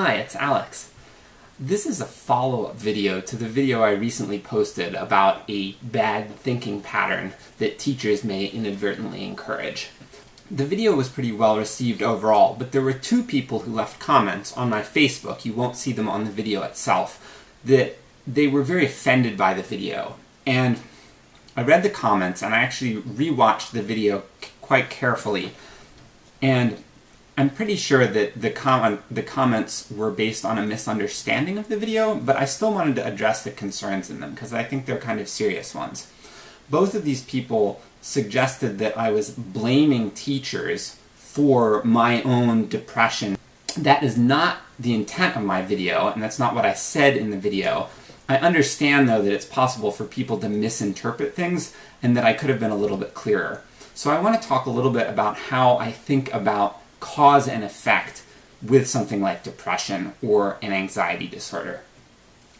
Hi, it's Alex. This is a follow-up video to the video I recently posted about a bad thinking pattern that teachers may inadvertently encourage. The video was pretty well received overall, but there were two people who left comments on my Facebook, you won't see them on the video itself, that they were very offended by the video. And I read the comments, and I actually rewatched the video quite carefully, and I'm pretty sure that the, comment, the comments were based on a misunderstanding of the video, but I still wanted to address the concerns in them, because I think they're kind of serious ones. Both of these people suggested that I was blaming teachers for my own depression. That is not the intent of my video, and that's not what I said in the video. I understand, though, that it's possible for people to misinterpret things, and that I could have been a little bit clearer. So I want to talk a little bit about how I think about cause and effect with something like depression or an anxiety disorder.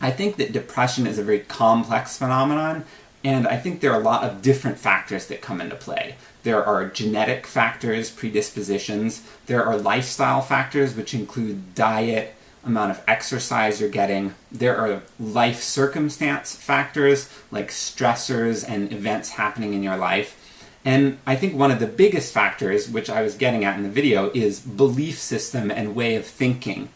I think that depression is a very complex phenomenon, and I think there are a lot of different factors that come into play. There are genetic factors, predispositions, there are lifestyle factors which include diet, amount of exercise you're getting, there are life circumstance factors like stressors and events happening in your life, and I think one of the biggest factors, which I was getting at in the video, is belief system and way of thinking.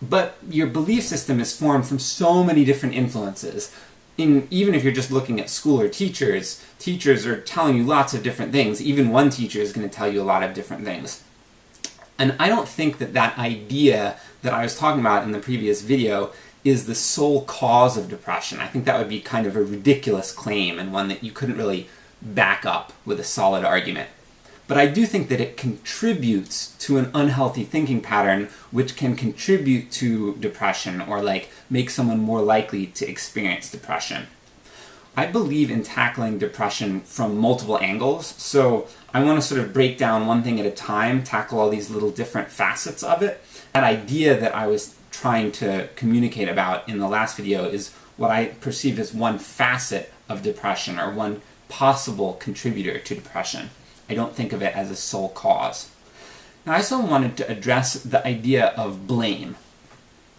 But your belief system is formed from so many different influences. In, even if you're just looking at school or teachers, teachers are telling you lots of different things. Even one teacher is going to tell you a lot of different things. And I don't think that that idea that I was talking about in the previous video is the sole cause of depression. I think that would be kind of a ridiculous claim and one that you couldn't really back up with a solid argument. But I do think that it contributes to an unhealthy thinking pattern which can contribute to depression or like make someone more likely to experience depression. I believe in tackling depression from multiple angles, so I want to sort of break down one thing at a time, tackle all these little different facets of it. That idea that I was trying to communicate about in the last video is what I perceive as one facet of depression, or one possible contributor to depression. I don't think of it as a sole cause. Now I also wanted to address the idea of blame.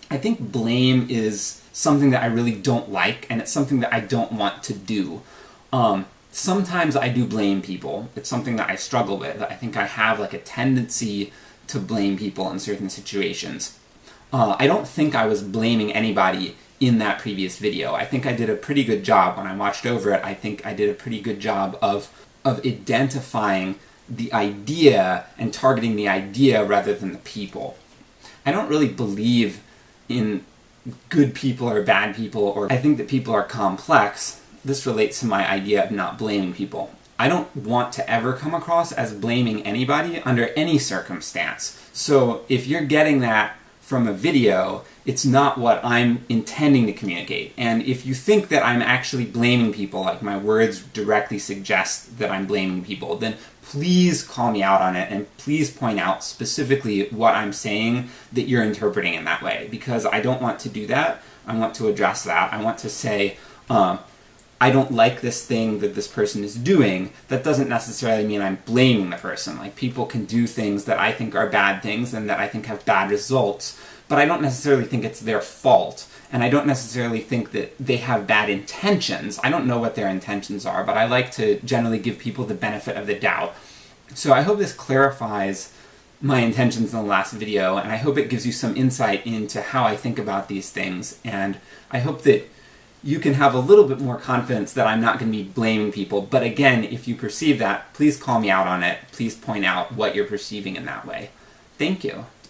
I think blame is something that I really don't like, and it's something that I don't want to do. Um, sometimes I do blame people. It's something that I struggle with. I think I have like a tendency to blame people in certain situations. Uh, I don't think I was blaming anybody in that previous video. I think I did a pretty good job when I watched over it. I think I did a pretty good job of, of identifying the idea and targeting the idea rather than the people. I don't really believe in good people or bad people, or I think that people are complex. This relates to my idea of not blaming people. I don't want to ever come across as blaming anybody under any circumstance. So if you're getting that from a video, it's not what I'm intending to communicate. And if you think that I'm actually blaming people, like my words directly suggest that I'm blaming people, then please call me out on it and please point out specifically what I'm saying that you're interpreting in that way. Because I don't want to do that. I want to address that. I want to say, um, I don't like this thing that this person is doing, that doesn't necessarily mean I'm blaming the person. Like, people can do things that I think are bad things and that I think have bad results, but I don't necessarily think it's their fault, and I don't necessarily think that they have bad intentions. I don't know what their intentions are, but I like to generally give people the benefit of the doubt. So I hope this clarifies my intentions in the last video, and I hope it gives you some insight into how I think about these things, and I hope that you can have a little bit more confidence that I'm not going to be blaming people, but again, if you perceive that, please call me out on it. Please point out what you're perceiving in that way. Thank you.